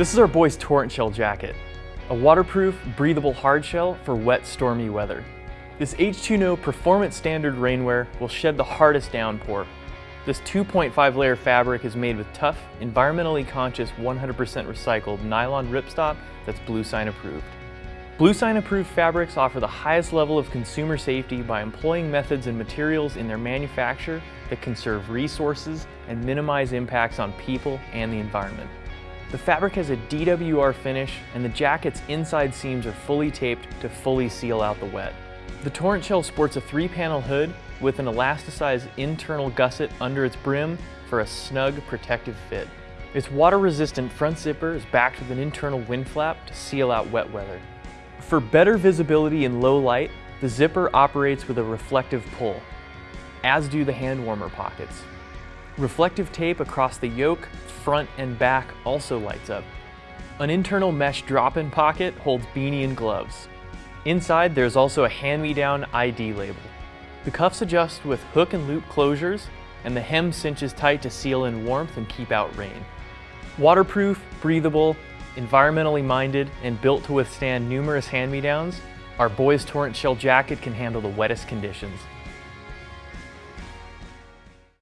This is our boys Torrent Shell jacket, a waterproof, breathable hard shell for wet, stormy weather. This H2No Performance Standard rainwear will shed the hardest downpour. This 2.5 layer fabric is made with tough, environmentally conscious, 100% recycled nylon ripstop that's Bluesign approved. Bluesign approved fabrics offer the highest level of consumer safety by employing methods and materials in their manufacture that conserve resources and minimize impacts on people and the environment. The fabric has a DWR finish and the jacket's inside seams are fully taped to fully seal out the wet. The Torrent Shell sports a three-panel hood with an elasticized internal gusset under its brim for a snug protective fit. Its water-resistant front zipper is backed with an internal wind flap to seal out wet weather. For better visibility in low light, the zipper operates with a reflective pull, as do the hand warmer pockets. Reflective tape across the yoke, front, and back also lights up. An internal mesh drop-in pocket holds beanie and gloves. Inside, there's also a hand-me-down ID label. The cuffs adjust with hook and loop closures, and the hem cinches tight to seal in warmth and keep out rain. Waterproof, breathable, environmentally minded, and built to withstand numerous hand-me-downs, our Boys Torrent Shell jacket can handle the wettest conditions.